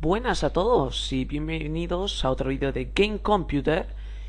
Buenas a todos y bienvenidos a otro vídeo de Game Computer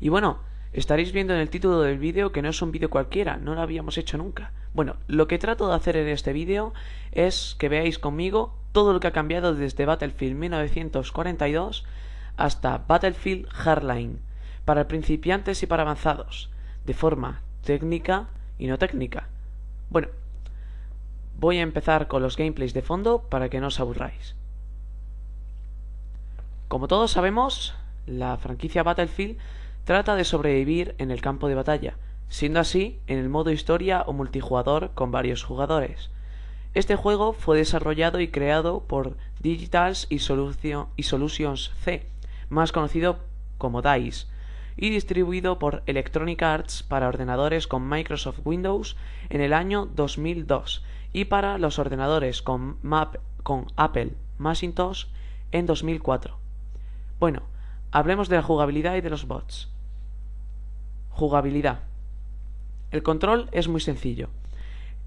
y bueno, estaréis viendo en el título del vídeo que no es un vídeo cualquiera, no lo habíamos hecho nunca. Bueno, lo que trato de hacer en este vídeo es que veáis conmigo todo lo que ha cambiado desde Battlefield 1942 hasta Battlefield Hardline, para principiantes y para avanzados, de forma técnica y no técnica. Bueno, voy a empezar con los gameplays de fondo para que no os aburráis. Como todos sabemos, la franquicia Battlefield trata de sobrevivir en el campo de batalla, siendo así en el modo historia o multijugador con varios jugadores. Este juego fue desarrollado y creado por Digitals y, Solutions C, más conocido como DICE, y distribuido por Electronic Arts para ordenadores con Microsoft Windows en el año 2002 y para los ordenadores con, Map, con Apple Macintosh en 2004. Bueno, hablemos de la jugabilidad y de los bots. Jugabilidad. El control es muy sencillo.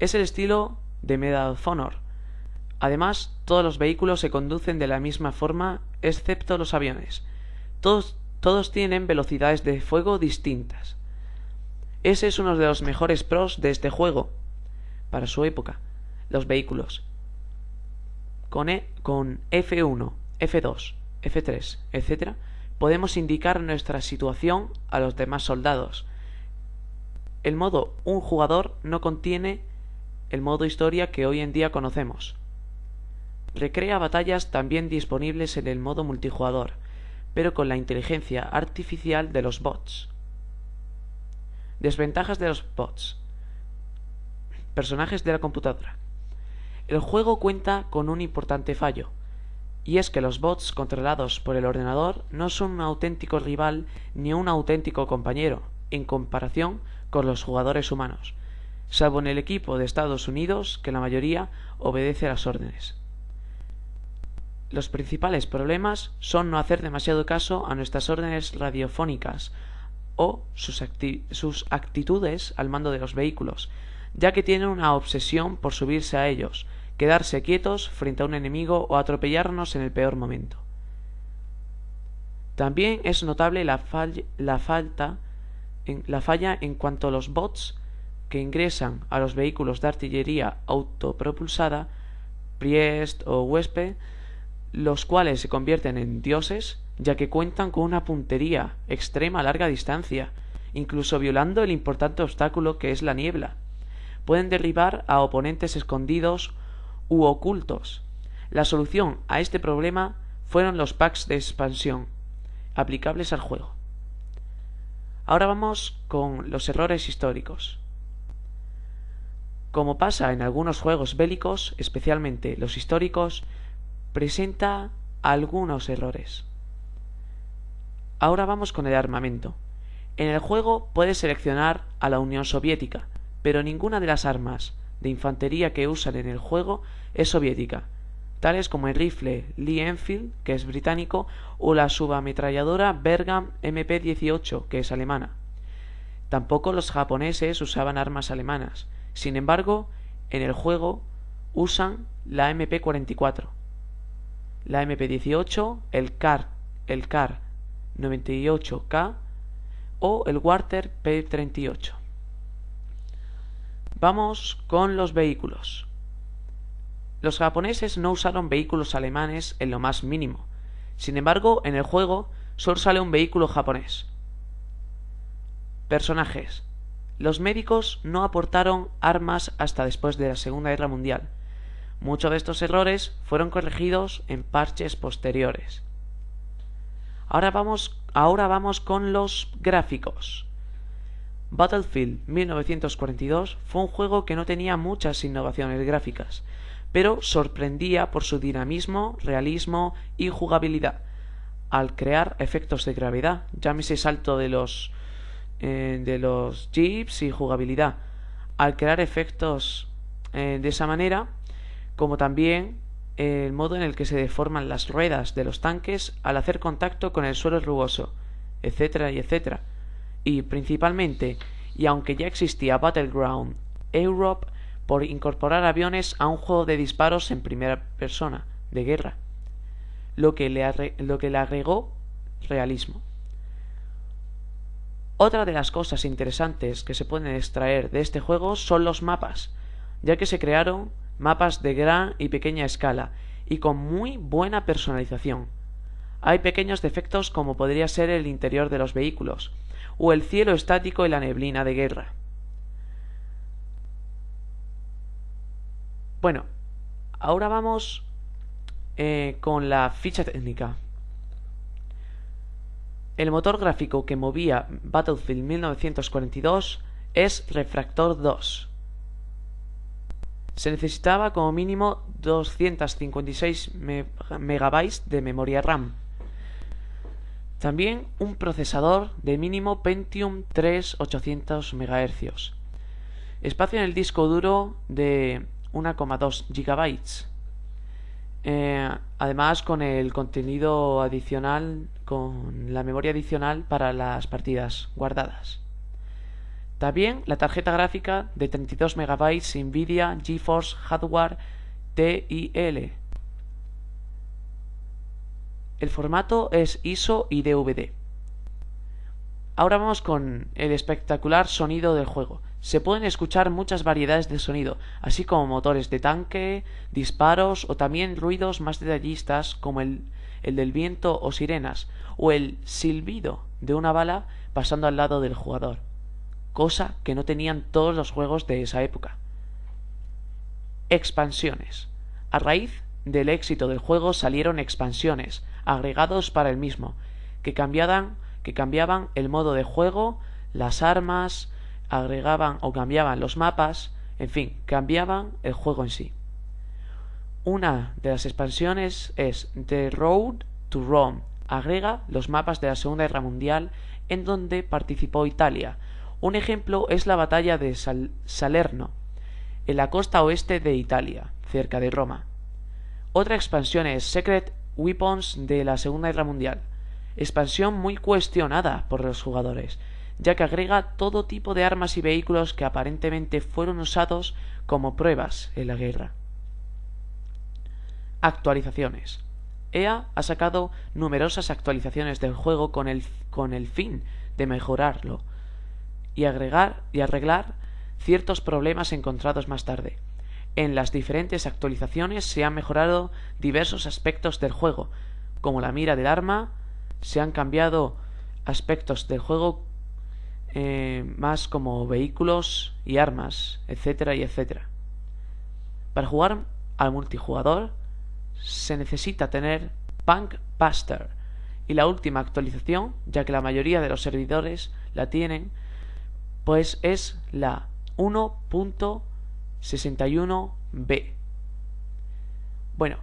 Es el estilo de Medal of Honor. Además, todos los vehículos se conducen de la misma forma, excepto los aviones. Todos, todos tienen velocidades de fuego distintas. Ese es uno de los mejores pros de este juego, para su época, los vehículos. Con, e, con F1, F2, F3, etc., podemos indicar nuestra situación a los demás soldados. El modo un jugador no contiene el modo historia que hoy en día conocemos. Recrea batallas también disponibles en el modo multijugador, pero con la inteligencia artificial de los bots. Desventajas de los bots. Personajes de la computadora. El juego cuenta con un importante fallo, y es que los bots controlados por el ordenador no son un auténtico rival ni un auténtico compañero en comparación con los jugadores humanos, salvo en el equipo de Estados Unidos que la mayoría obedece las órdenes. Los principales problemas son no hacer demasiado caso a nuestras órdenes radiofónicas o sus, sus actitudes al mando de los vehículos, ya que tienen una obsesión por subirse a ellos, quedarse quietos frente a un enemigo o atropellarnos en el peor momento. También es notable la, la, falta en, la falla en cuanto a los bots que ingresan a los vehículos de artillería autopropulsada, Priest o Huésped, los cuales se convierten en dioses ya que cuentan con una puntería extrema a larga distancia, incluso violando el importante obstáculo que es la niebla. Pueden derribar a oponentes escondidos u ocultos. La solución a este problema fueron los packs de expansión aplicables al juego. Ahora vamos con los errores históricos. Como pasa en algunos juegos bélicos, especialmente los históricos, presenta algunos errores. Ahora vamos con el armamento. En el juego puedes seleccionar a la Unión Soviética, pero ninguna de las armas de infantería que usan en el juego es soviética, tales como el rifle Lee Enfield, que es británico, o la subametralladora Bergam MP-18, que es alemana. Tampoco los japoneses usaban armas alemanas. Sin embargo, en el juego usan la MP-44, la MP-18, el CAR, el CAR 98K o el Warter P-38. Vamos con los vehículos. Los japoneses no usaron vehículos alemanes en lo más mínimo. Sin embargo, en el juego solo sale un vehículo japonés. Personajes. Los médicos no aportaron armas hasta después de la Segunda Guerra Mundial. Muchos de estos errores fueron corregidos en parches posteriores. Ahora vamos, ahora vamos con los gráficos. Battlefield 1942 fue un juego que no tenía muchas innovaciones gráficas, pero sorprendía por su dinamismo, realismo y jugabilidad, al crear efectos de gravedad, llámese salto de los eh, de los jeeps y jugabilidad, al crear efectos eh, de esa manera, como también el modo en el que se deforman las ruedas de los tanques al hacer contacto con el suelo rugoso, etcétera y etcétera y principalmente, y aunque ya existía Battleground Europe, por incorporar aviones a un juego de disparos en primera persona, de guerra. lo que le, lo que le agregó realismo. Otra de las cosas interesantes que se pueden extraer de este juego son los mapas, ya que se crearon mapas de gran y pequeña escala y con muy buena personalización. Hay pequeños defectos como podría ser el interior de los vehículos, o el cielo estático y la neblina de guerra. Bueno, ahora vamos eh, con la ficha técnica. El motor gráfico que movía Battlefield 1942 es Refractor 2. Se necesitaba como mínimo 256 MB de memoria RAM. También un procesador de mínimo Pentium 3 800 MHz. Espacio en el disco duro de 1,2 GB. Eh, además con el contenido adicional, con la memoria adicional para las partidas guardadas. También la tarjeta gráfica de 32 MB Nvidia GeForce Hardware TIL. El formato es ISO y DVD. Ahora vamos con el espectacular sonido del juego se pueden escuchar muchas variedades de sonido, así como motores de tanque, disparos o también ruidos más detallistas como el, el del viento o sirenas, o el silbido de una bala pasando al lado del jugador, cosa que no tenían todos los juegos de esa época. Expansiones. A raíz del éxito del juego salieron expansiones, agregados para el mismo, que cambiaban, que cambiaban el modo de juego, las armas, agregaban o cambiaban los mapas, en fin, cambiaban el juego en sí. Una de las expansiones es The Road to Rome. Agrega los mapas de la Segunda Guerra Mundial en donde participó Italia. Un ejemplo es la batalla de Salerno, en la costa oeste de Italia, cerca de Roma. Otra expansión es Secret Weapons de la Segunda Guerra Mundial. Expansión muy cuestionada por los jugadores, ya que agrega todo tipo de armas y vehículos que aparentemente fueron usados como pruebas en la guerra. Actualizaciones. EA ha sacado numerosas actualizaciones del juego con el, con el fin de mejorarlo y agregar y arreglar ciertos problemas encontrados más tarde. En las diferentes actualizaciones se han mejorado diversos aspectos del juego, como la mira del arma, se han cambiado aspectos del juego eh, más como vehículos y armas, etcétera y etcétera. Para jugar al multijugador se necesita tener Punk Buster y la última actualización, ya que la mayoría de los servidores la tienen, pues es la 1.61b. Bueno,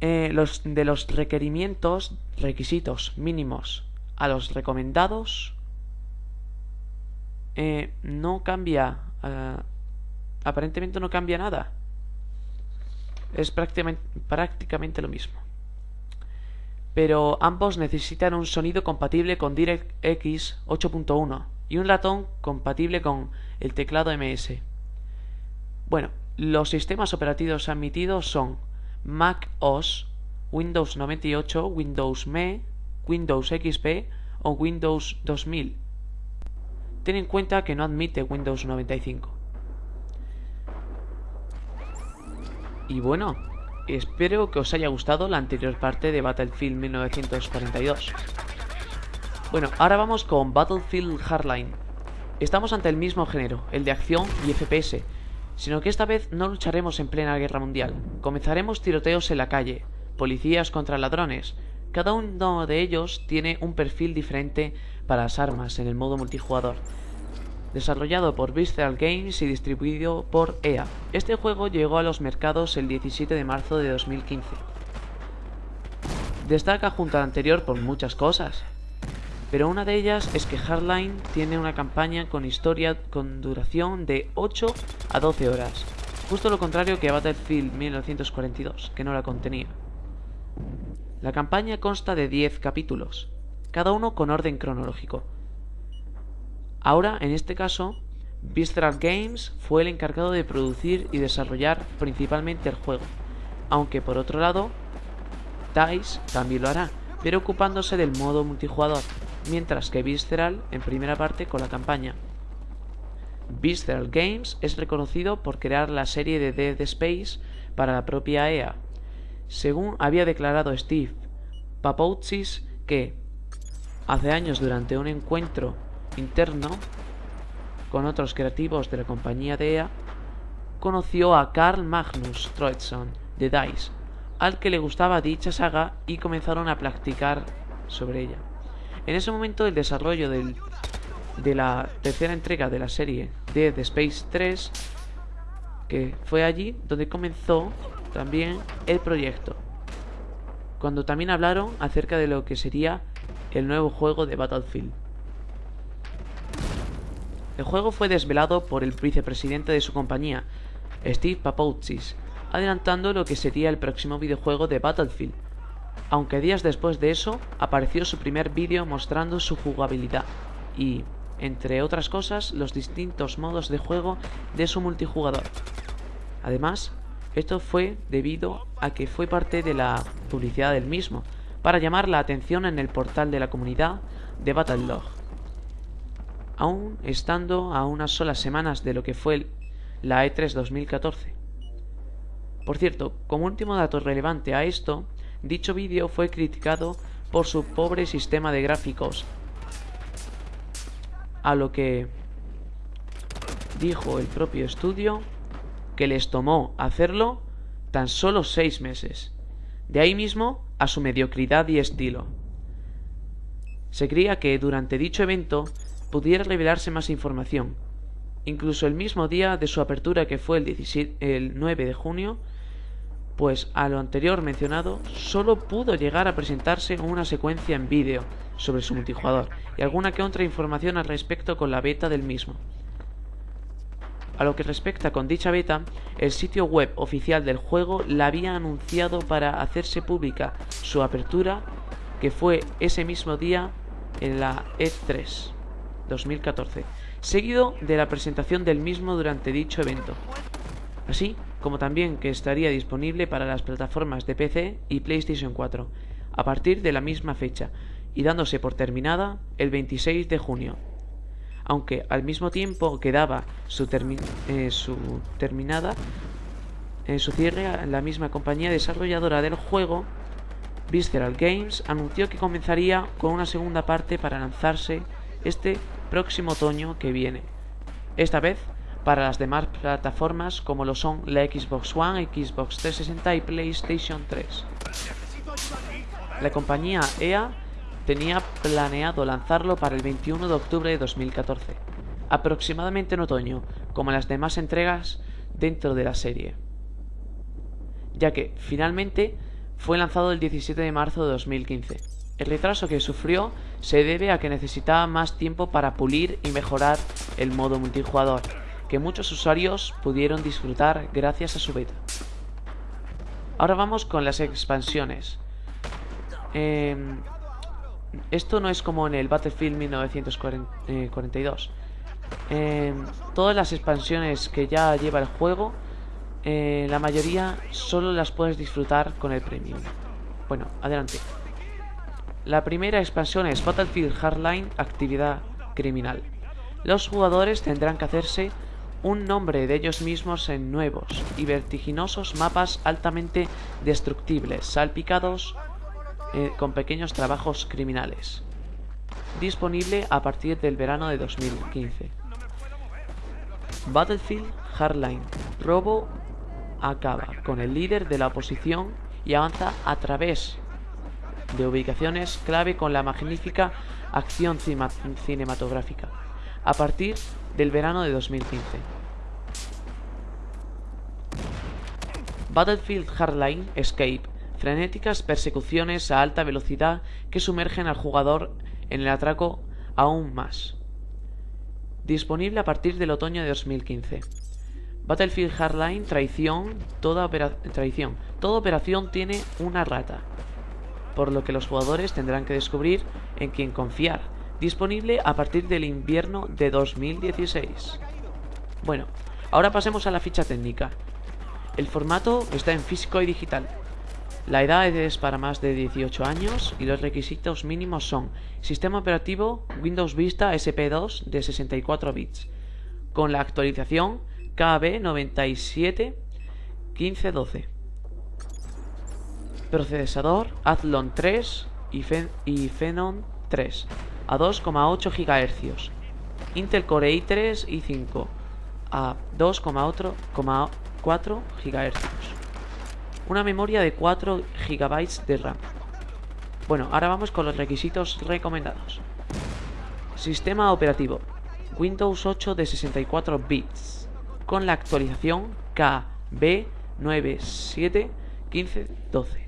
eh, los, de los requerimientos, requisitos mínimos a los recomendados eh, no cambia. Eh, aparentemente no cambia nada. Es prácticamente, prácticamente lo mismo. Pero ambos necesitan un sonido compatible con DirectX 8.1 y un ratón compatible con el teclado MS. Bueno, los sistemas operativos admitidos son Mac OS, Windows 98, Windows ME, Windows XP o Windows 2000 ten en cuenta que no admite Windows 95. Y bueno, espero que os haya gustado la anterior parte de Battlefield 1942. Bueno, ahora vamos con Battlefield Hardline. Estamos ante el mismo género, el de acción y FPS, sino que esta vez no lucharemos en plena guerra mundial. Comenzaremos tiroteos en la calle, policías contra ladrones. Cada uno de ellos tiene un perfil diferente para las armas en el modo multijugador. Desarrollado por Visceral Games y distribuido por EA. Este juego llegó a los mercados el 17 de marzo de 2015. Destaca junto al anterior por muchas cosas, pero una de ellas es que Hardline tiene una campaña con historia con duración de 8 a 12 horas, justo lo contrario que Battlefield 1942, que no la contenía. La campaña consta de 10 capítulos, cada uno con orden cronológico. Ahora, en este caso, Visceral Games fue el encargado de producir y desarrollar principalmente el juego, aunque por otro lado, DICE también lo hará, pero ocupándose del modo multijugador, mientras que Visceral en primera parte con la campaña. Visceral Games es reconocido por crear la serie de Dead Space para la propia EA. Según había declarado Steve Papoutsis que hace años durante un encuentro interno con otros creativos de la compañía de EA, conoció a Carl Magnus Troedsson de DICE, al que le gustaba dicha saga y comenzaron a practicar sobre ella. En ese momento el desarrollo de la tercera entrega de la serie Dead Space 3, que fue allí donde comenzó también el proyecto, cuando también hablaron acerca de lo que sería el nuevo juego de Battlefield. El juego fue desvelado por el vicepresidente de su compañía, Steve Papoutsis, adelantando lo que sería el próximo videojuego de Battlefield, aunque días después de eso apareció su primer vídeo mostrando su jugabilidad y, entre otras cosas, los distintos modos de juego de su multijugador. Además, esto fue debido a que fue parte de la publicidad del mismo, para llamar la atención en el portal de la comunidad de Battlelog. Aún estando a unas solas semanas de lo que fue la E3 2014. Por cierto, como último dato relevante a esto, dicho vídeo fue criticado por su pobre sistema de gráficos, a lo que dijo el propio estudio que les tomó hacerlo tan solo seis meses. De ahí mismo a su mediocridad y estilo. Se creía que durante dicho evento pudiera revelarse más información. Incluso el mismo día de su apertura que fue el, el 9 de junio, pues a lo anterior mencionado solo pudo llegar a presentarse una secuencia en vídeo sobre su multijugador y alguna que otra información al respecto con la beta del mismo. A lo que respecta con dicha beta, el sitio web oficial del juego la había anunciado para hacerse pública su apertura, que fue ese mismo día en la E3 2014, seguido de la presentación del mismo durante dicho evento. Así, como también que estaría disponible para las plataformas de PC y PlayStation 4 a partir de la misma fecha y dándose por terminada el 26 de junio. Aunque al mismo tiempo quedaba su, eh, su terminada en su cierre, la misma compañía desarrolladora del juego, Visceral Games, anunció que comenzaría con una segunda parte para lanzarse este próximo otoño que viene. Esta vez para las demás plataformas como lo son la Xbox One, Xbox 360 y PlayStation 3. La compañía EA tenía planeado lanzarlo para el 21 de octubre de 2014, aproximadamente en otoño, como las demás entregas dentro de la serie, ya que finalmente fue lanzado el 17 de marzo de 2015. El retraso que sufrió se debe a que necesitaba más tiempo para pulir y mejorar el modo multijugador, que muchos usuarios pudieron disfrutar gracias a su beta. Ahora vamos con las expansiones. Em, esto no es como en el Battlefield 1942. Em, todas las expansiones que ya lleva el juego, eh, la mayoría solo las puedes disfrutar con el Premium. Bueno, adelante. La primera expansión es Battlefield Hardline Actividad Criminal. Los jugadores tendrán que hacerse un nombre de ellos mismos en nuevos y vertiginosos mapas altamente destructibles, salpicados eh, con pequeños trabajos criminales. Disponible a partir del verano de 2015. Battlefield Hardline. Robo acaba con el líder de la oposición y avanza a través de ubicaciones clave con la magnífica acción cinematográfica. A partir del verano de 2015. Battlefield Hardline Escape, frenéticas persecuciones a alta velocidad que sumergen al jugador en el atraco aún más. Disponible a partir del otoño de 2015. Battlefield Hardline Traición, toda traición. Toda operación tiene una rata, por lo que los jugadores tendrán que descubrir en quién confiar disponible a partir del invierno de 2016. Bueno, ahora pasemos a la ficha técnica. El formato está en físico y digital. La edad es para más de 18 años y los requisitos mínimos son Sistema operativo Windows Vista SP2 de 64 bits, con la actualización KB 97 1512. Procesador Athlon 3 y, y Phenom 3 a 2,8 GHz. Intel Core i3 y 5 a 2,4 GHz una memoria de 4 GB de RAM. Bueno, ahora vamos con los requisitos recomendados. Sistema operativo Windows 8 de 64 bits con la actualización KB971512.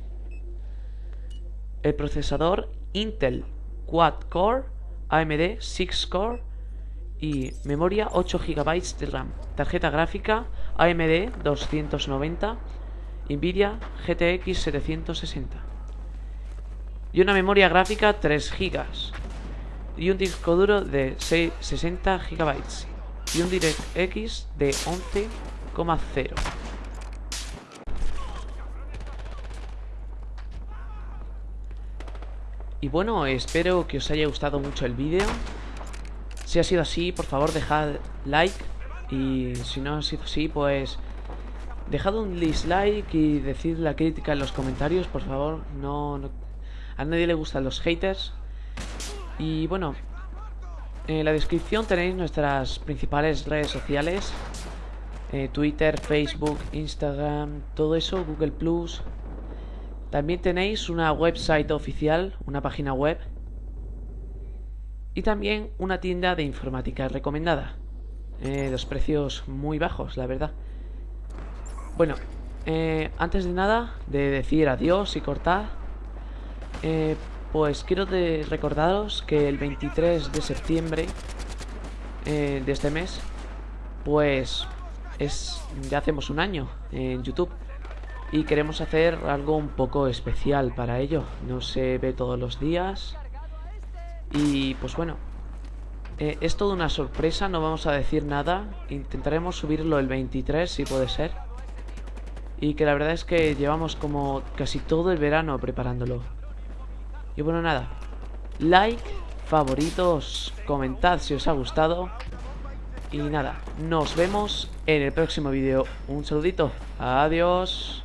El procesador Intel Quad Core, AMD 6 Core y memoria 8 GB de RAM. Tarjeta gráfica AMD 290 Nvidia GTX 760 y una memoria gráfica 3 GB y un disco duro de 60 GB y un DirectX de 11,0 Y bueno, espero que os haya gustado mucho el vídeo. Si ha sido así, por favor dejad like. Y si no ha sido así, pues Dejad un dislike y decid la crítica en los comentarios, por favor. No, a nadie le gustan los haters. Y bueno, en la descripción tenéis nuestras principales redes sociales. Eh, Twitter, Facebook, Instagram, todo eso, Google Plus. También tenéis una website oficial, una página web. Y también una tienda de informática recomendada. Eh, los precios muy bajos, la verdad. Bueno, eh, antes de nada, de decir adiós y cortar, eh, pues quiero recordaros que el 23 de septiembre de este mes, pues es ya hacemos un año en YouTube y queremos hacer algo un poco especial para ello. No se ve todos los días y pues bueno, es toda una sorpresa, no vamos a decir nada. Intentaremos subirlo el 23 si puede ser y que la verdad es que llevamos como casi todo el verano preparándolo. Y bueno, nada. Like, favoritos, comentad si os ha gustado. Y nada, nos vemos en el próximo vídeo. Un saludito. Adiós.